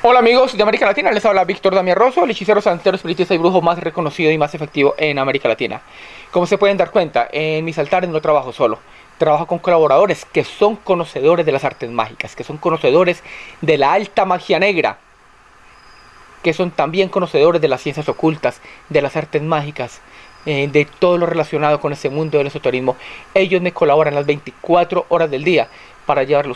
Hola amigos de América Latina, les habla Víctor Damián Rosso, el hechicero santero, espiritista y brujo más reconocido y más efectivo en América Latina. Como se pueden dar cuenta, en mis altares no trabajo solo, trabajo con colaboradores que son conocedores de las artes mágicas, que son conocedores de la alta magia negra, que son también conocedores de las ciencias ocultas, de las artes mágicas, eh, de todo lo relacionado con ese mundo del esoterismo. Ellos me colaboran las 24 horas del día para llevarle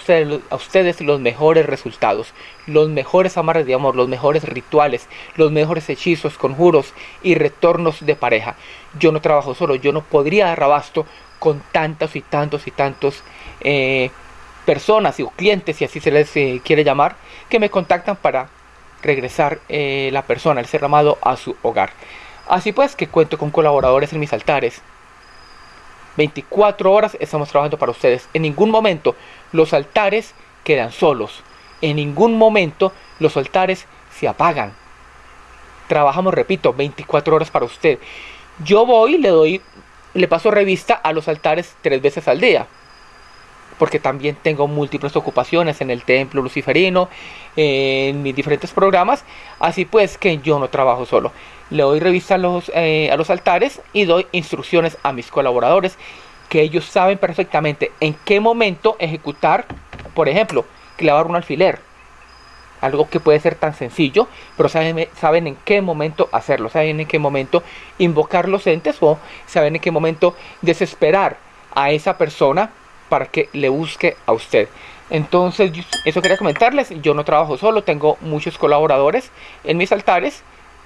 a ustedes, los mejores resultados, los mejores amarres de amor, los mejores rituales, los mejores hechizos, conjuros y retornos de pareja. Yo no trabajo solo, yo no podría dar abasto con tantos y tantos y tantos eh, personas o clientes, si así se les eh, quiere llamar, que me contactan para regresar eh, la persona, el ser amado, a su hogar. Así pues que cuento con colaboradores en mis altares, 24 horas estamos trabajando para ustedes. En ningún momento los altares quedan solos. En ningún momento los altares se apagan. Trabajamos, repito, 24 horas para usted. Yo voy, le doy, le paso revista a los altares tres veces al día. Porque también tengo múltiples ocupaciones en el templo luciferino, en mis diferentes programas. Así pues que yo no trabajo solo le doy revista a los, eh, a los altares y doy instrucciones a mis colaboradores que ellos saben perfectamente en qué momento ejecutar, por ejemplo, clavar un alfiler. Algo que puede ser tan sencillo, pero saben, saben en qué momento hacerlo, saben en qué momento invocar los entes o saben en qué momento desesperar a esa persona para que le busque a usted. Entonces, eso quería comentarles. Yo no trabajo solo, tengo muchos colaboradores en mis altares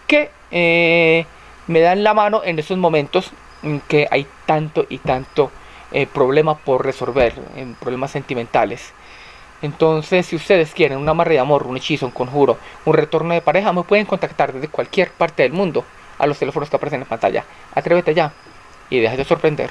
que eh, me dan la mano en esos momentos en que hay tanto y tanto eh, problema por resolver, en problemas sentimentales. Entonces, si ustedes quieren un amarre de amor, un hechizo, un conjuro, un retorno de pareja, me pueden contactar desde cualquier parte del mundo a los teléfonos que aparecen en pantalla. Atrévete ya y deja de sorprender.